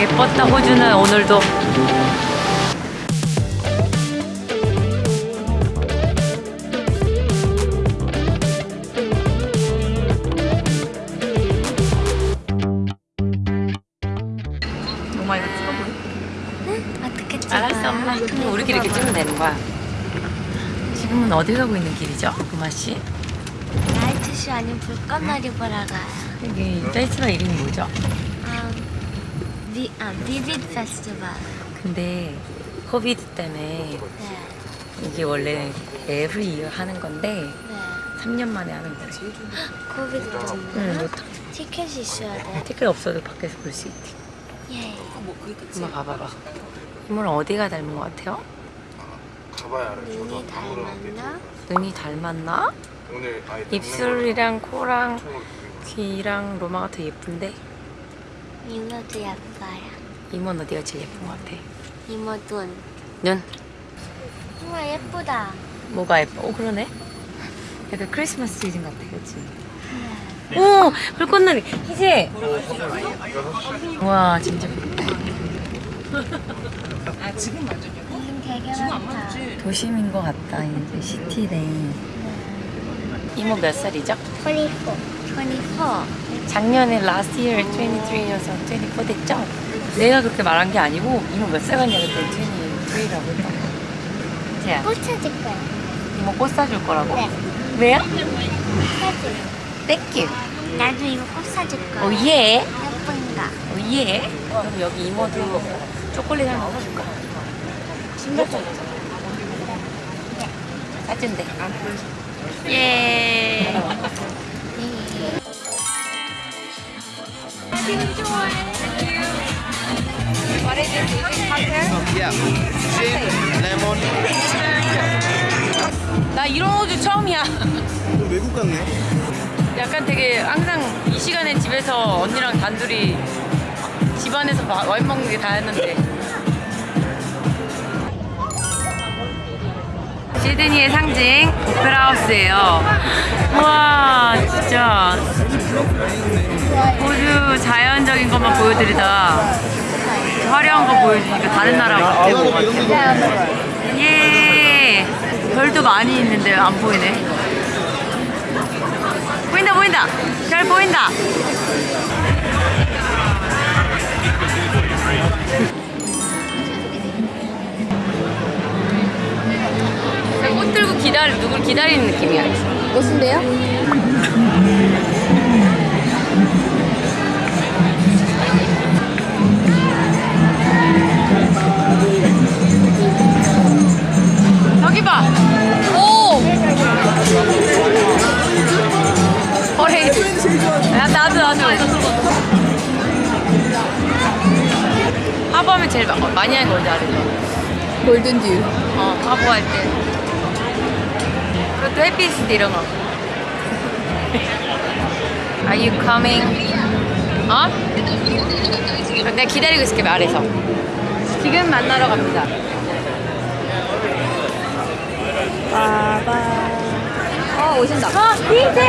예뻤다 호주는 오늘도 엄마 이거 찍어볼래? 어떻게 찍어요? 알았어 엄마 그럼 우리끼리 이렇게 찍으면 되는 거야 지금은 어디 가고 있는 길이죠? 구마씨? 나이트쇼 아니면 불꽃놀이 보러 가요. 여기 페스티벌 이름이 뭐죠? 음, 비, 아, Vivid 페스티벌. 근데 COVID 때문에 네, 이게 원래 every year 하는 건데 네. 3년 만에 하는 거지 COVID 응, 때문에 못 티켓이 있어야 돼. 티켓 없어도 밖에서 볼 수 있대 예. 엄마 봐봐봐 이모는 어디가 닮은 것 같아요? 눈이 닮았나? 눈이 닮았나? 입술이랑 코랑 을 귀랑 로마가 더 예쁜데 이모도 예뻐요. 이모는 어디가 제일 예쁜 것 같아? 이모 눈. 눈? 우와 예쁘다. 뭐가 예뻐? 오 그러네 약간 크리스마스 시즌 같아 그치? 오! 불꽃놀이 희재! 와 진짜 지금 되게 많다. 도심인 것 같다 이제 city네 이모 몇 살이죠? 24. 24. 작년에 last year 23여서 24 됐죠? 내가 그렇게 말한 게 아니고 이모 몇 살 같냐 그때 23라고 했던 거 희재야 꽃 찾을 거야. 이모 꽃 사줄 거라고? 네. 왜요? 사줄. Thank you 나도 이거 꽃 사줄 거야. Oh yeah 예쁜가? 오예 그럼 여기 이모도 초콜릿 하나 사줄까? 신발 좀 사준대 예 Yeah. Gin, lemon. 나 이런 호주 처음이야 좀 외국 같네. 약간 되게 항상 이 시간에 집에서 언니랑 단둘이 집안에서 마- 와인 먹는 게 다였는데 시드니의 상징 오페라하우스예요. 우와 진짜. 호주 자연적인 것만 보여드리다. 화려한 거 보여주니까 다른 나라 같아 것 같아 예. 별도 많이 있는데 안 보이네. 보인다 보인다. 잘 보인다 그냥 꽃 들고 기다리 누굴 기다리는 느낌이야 무슨데요? 저기 봐. 오. 야 나도 나도. 하버하면 제일 마- 어, 많이 하는 거 뭔지 알죠? 골든듀 어 하버 할 때. 그것도 햇빛인데 이런 거. Are you coming? 어? 내가 기다리고 있을게 말해서. 지금 만나러 갑니다. 어 오신다 아, 희재!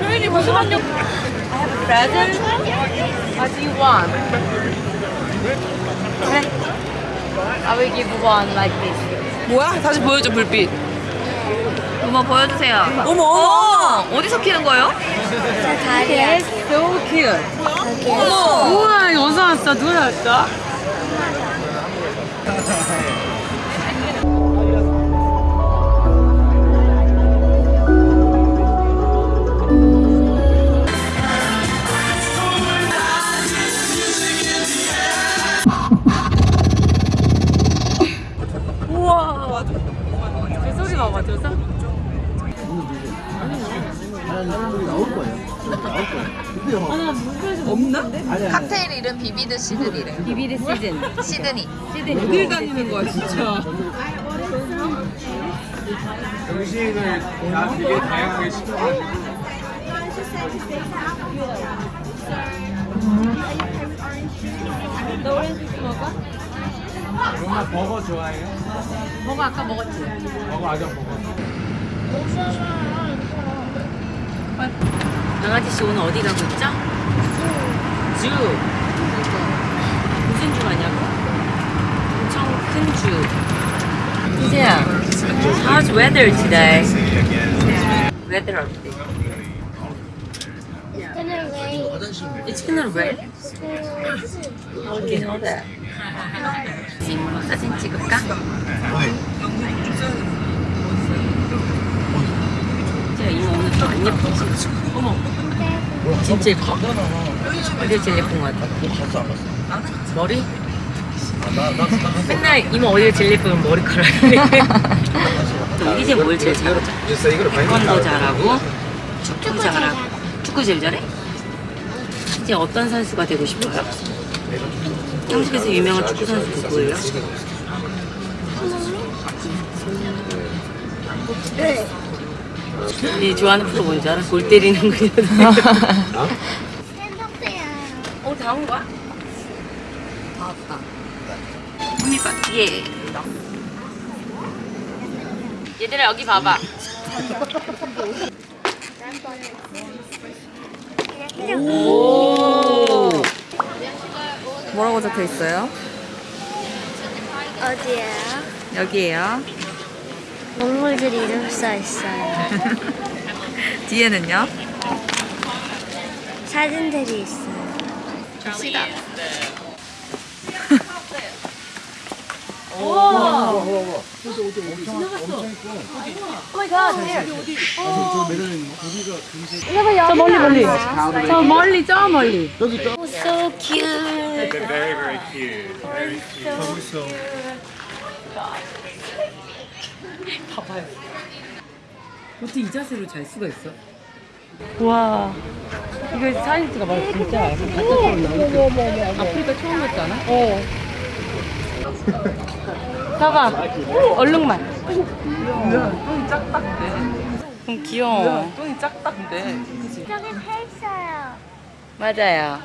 도현이 무슨 안녕? I have a present. What do you want? 그래. I will give one like this. 뭐야? 다시 보여줘 불빛 어머 보여주세요. 어머 어머 어디서 키는 거예요? 저 다리야. So cute. 여기. 우와 어디서 왔어? 누가 나왔어? 시즌. 시드니 시드니. 다니는 거야 진짜 음식을 다 되게 다양하게 시켜가지고 엄마 버거 좋아해요? 버거 아까 먹었지? 버거 아까 버거. 강아지 씨 오늘 어디 가고 있죠? 주. 무슨 주 아냐고? 엄청 큰 주. 이제야. How's weather today? Weather update. Gonna rain. It's gonna rain. How do you know that? 사진 찍을까? 진짜 이모 오늘 좀안 예쁘지? 어머 진짜 예뻐 어디가 제일 예쁜 것 같아? 머리? 맨날 이모 예쁘면 머리카락이 또 이제 뭘 제일 잘하죠? 태권도 잘하고 축구 잘하고 축구 제일 잘해? 이제 어떤 선수가 되고 싶어요? 한국에서 유명한 축구 선수 누구예요? 네 좋아하는 프로 뭔지 알아? 골 때리는 행복해요. 어, 다온 거야? 다 왔다. 예. 얘들아, 여기 봐봐. 오. 뭐라고 적혀 있어요? 어디에요? 여기에요. 동물들 이름 써 있어요. 뒤에는요? 사진들이 있어요. 갑시다. 저 멀리 멀리. 저 멀리, 저 멀리. So cute. Very very cute. Very cute. 봐봐요. 어떻게 이 자세로 잘 수가 있어? 와. 이거 사진 찍어봐. 진짜 바깥으로 나오니까. 아프리카 처음 갔잖아? 어. 봐봐. 얼룩말. 똥이 짝딱대. 좀 귀여워. 똥이 짝딱대. 배 있어요. 맞아요.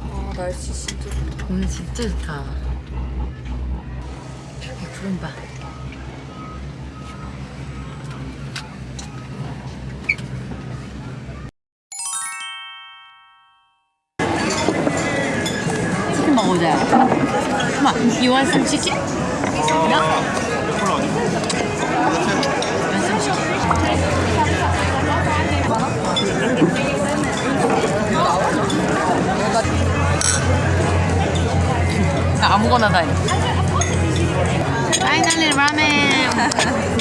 아, 날씨 진짜 좋다. 오늘 진짜 좋다. 구름 봐. 치킨 먹어보자. Come on, you want some chicken? No? Want some chicken? 아무거나 다 해. Finally ramen.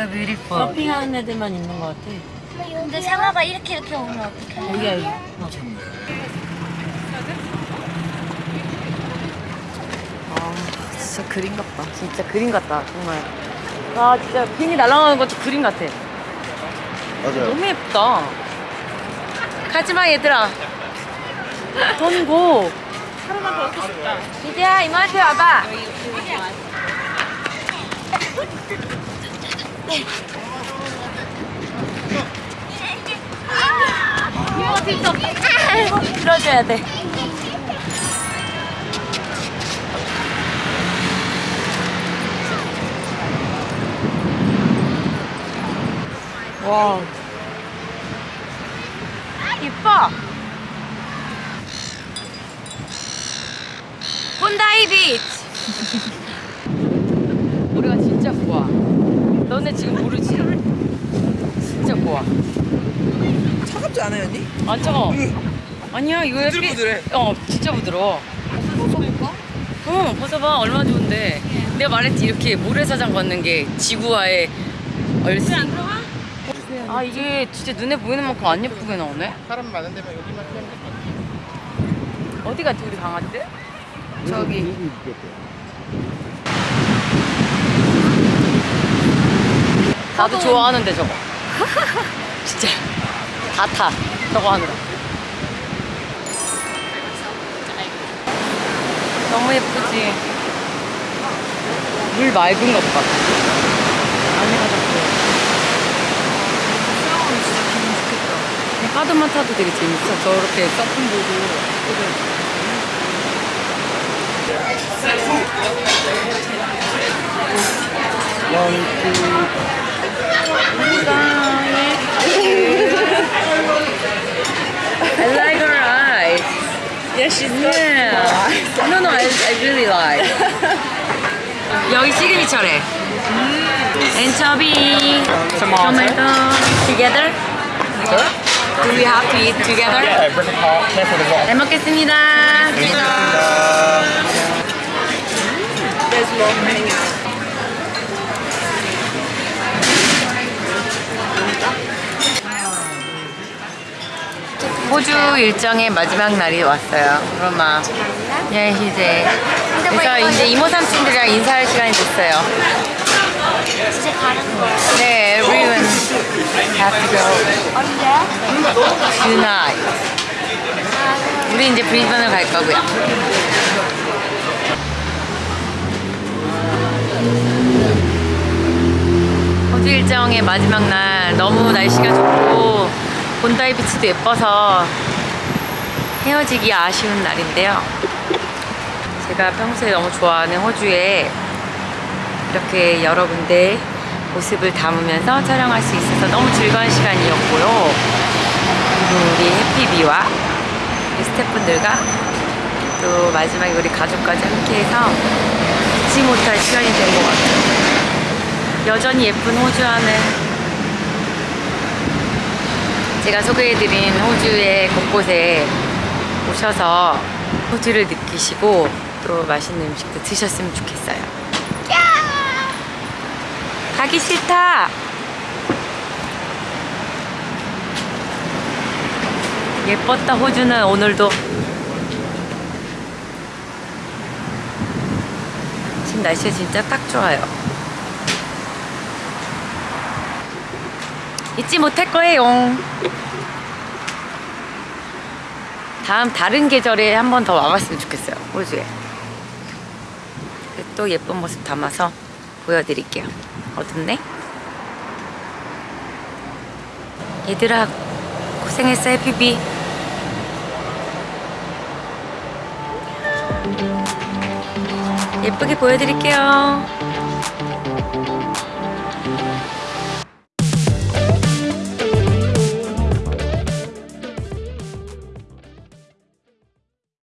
So beautiful. 서핑하는 애들만 있는 것 같아. 근데 상아가 이렇게 이렇게 오면 어떡해? 여기야 여기. 아 진짜 그림 같다. 진짜 그림 같다 정말. 아 진짜 비행기 날아가는 것도 그림 같아. 맞아요. 너무 예쁘다. 가지마 얘들아. 돈고. 하루만 더 있고 싶다. 이제야 이모한테 와봐. 들어줘야 돼. 와. 예뻐. 본다이 비치. 우리가 진짜 좋아. 너네 지금 모르지? 진짜 좋아. 차갑지 않아요, 언니? 안 차가워. 아니야, 이거 햇빛- 부들부들해. 어, 진짜 부드러워. 벗어볼까? 응, 벗어봐. 얼마나 좋은데. 내가 말했지 이렇게 모래사장 걷는 게 지구와의 얼씨. 아 이게 진짜 눈에 보이는 만큼 안 예쁘게 나오네. 사람 많은 데만 여기만 피하면 될것 같아. 어디 갔지 우리 강아지들? 저기. 나도 좋아하는데 저거. 진짜 다 타. 저거 하느라. 너무 예쁘지. 물 맑은 것 봐. 안에가 좋고. 그냥 파도만 타도 되게 재밌어. 저렇게 서핑 보고. I like her eyes. Yeah, she's Yeah. No, no, I, I really like. 여기 시그니처래. 엔처비, 토마토, together. Do we have to eat together? Yeah, bring a pot. Careful the wall. 잘 먹겠습니다. There's more coming out. 호주 일정의 마지막 날이 왔어요. 로마. 예, 이제. 그래서 이제 이모 삼촌들이랑 인사할 시간이 됐어요. 이제 가는 거야. 네, everyone have to go 언제? tonight. 우리 이제 브리즈번을 갈 거고요. 호주 일정의 마지막 날 너무 날씨가 좋고 본다이 비치도 예뻐서 헤어지기 아쉬운 날인데요. 제가 평소에 너무 좋아하는 호주에 이렇게 여러 군데 모습을 담으면서 촬영할 수 있어서 너무 즐거운 시간이었고요. 우리 해피비와 우리 스태프분들과 또 마지막에 우리 가족까지 함께해서 잊지 못할 시간이 된 것 같아요. 여전히 예쁜 호주 하늘 제가 소개해드린 호주의 곳곳에 오셔서 호주를 느끼시고 또 맛있는 음식도 드셨으면 좋겠어요. 가기 싫다. 예뻤다 호주는 오늘도 지금 날씨가 진짜 딱 좋아요. 잊지 못할 거예요. 다음 다른 계절에 한 번 더 와봤으면 좋겠어요. 호주에. 또 예쁜 모습 담아서 보여드릴게요. 어둡네? 얘들아 고생했어 해피비. 예쁘게 보여드릴게요.